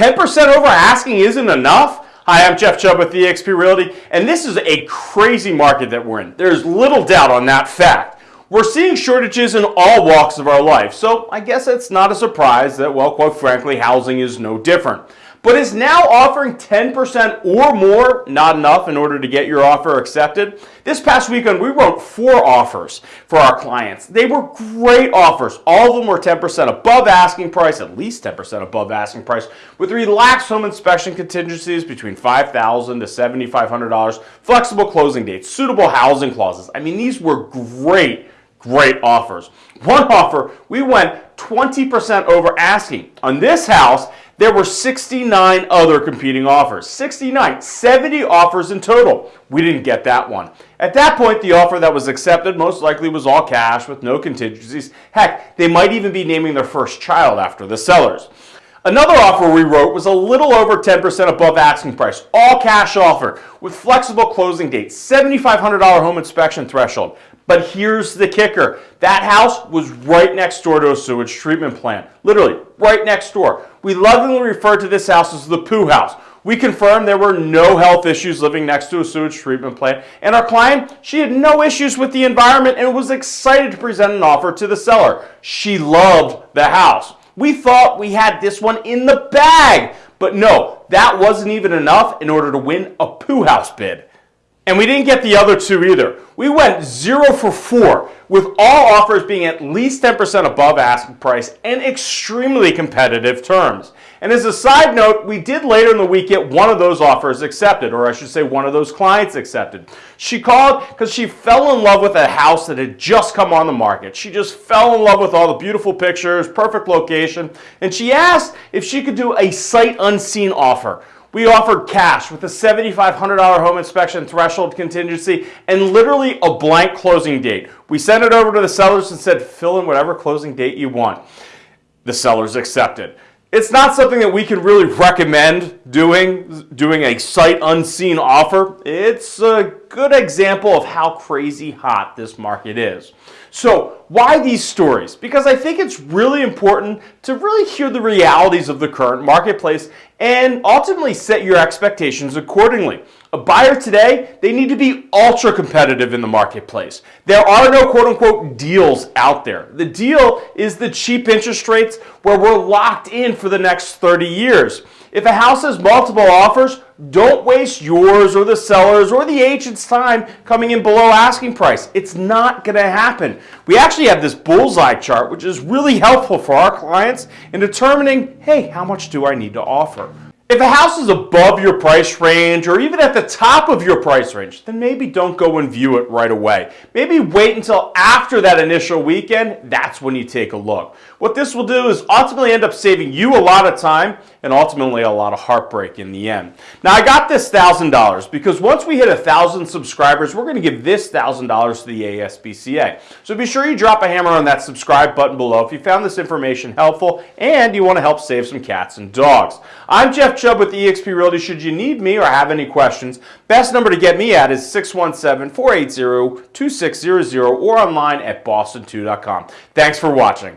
10% over asking isn't enough? Hi, I'm Jeff Chubb with eXp Realty, and this is a crazy market that we're in. There's little doubt on that fact. We're seeing shortages in all walks of our life, so I guess it's not a surprise that, well, quite frankly, housing is no different but is now offering 10% or more, not enough in order to get your offer accepted. This past weekend, we wrote four offers for our clients. They were great offers. All of them were 10% above asking price, at least 10% above asking price, with relaxed home inspection contingencies between $5,000 to $7,500, flexible closing dates, suitable housing clauses. I mean, these were great great offers. One offer, we went 20% over asking. On this house, there were 69 other competing offers. 69, 70 offers in total. We didn't get that one. At that point, the offer that was accepted most likely was all cash with no contingencies. Heck, they might even be naming their first child after the sellers. Another offer we wrote was a little over 10% above asking price, all cash offer with flexible closing dates, $7,500 home inspection threshold. But here's the kicker. That house was right next door to a sewage treatment plant. Literally, right next door. We lovingly refer to this house as the poo house. We confirmed there were no health issues living next to a sewage treatment plant. And our client, she had no issues with the environment and was excited to present an offer to the seller. She loved the house. We thought we had this one in the bag. But no, that wasn't even enough in order to win a poo house bid. And we didn't get the other two either. We went zero for four, with all offers being at least 10% above asking price and extremely competitive terms. And as a side note, we did later in the week get one of those offers accepted, or I should say one of those clients accepted. She called because she fell in love with a house that had just come on the market. She just fell in love with all the beautiful pictures, perfect location, and she asked if she could do a sight unseen offer we offered cash with a $7,500 home inspection threshold contingency and literally a blank closing date. We sent it over to the sellers and said, fill in whatever closing date you want. The sellers accepted. It's not something that we can really recommend doing, doing a sight unseen offer. It's a good example of how crazy hot this market is. So why these stories? Because I think it's really important to really hear the realities of the current marketplace and ultimately set your expectations accordingly. A buyer today, they need to be ultra competitive in the marketplace. There are no quote unquote deals out there. The deal is the cheap interest rates where we're locked in for the next 30 years. If a house has multiple offers, don't waste yours or the seller's or the agent's time coming in below asking price. It's not going to happen. We actually have this bullseye chart, which is really helpful for our clients in determining, hey, how much do I need to offer? If a house is above your price range or even at the top of your price range, then maybe don't go and view it right away. Maybe wait until after that initial weekend, that's when you take a look. What this will do is ultimately end up saving you a lot of time and ultimately a lot of heartbreak in the end. Now I got this $1,000 because once we hit a 1,000 subscribers, we're going to give this $1,000 to the ASPCA. So be sure you drop a hammer on that subscribe button below if you found this information helpful and you want to help save some cats and dogs. I'm Jeff Chubb with eXp Realty. Should you need me or have any questions, best number to get me at is 617-480-2600 or online at boston2.com. Thanks for watching.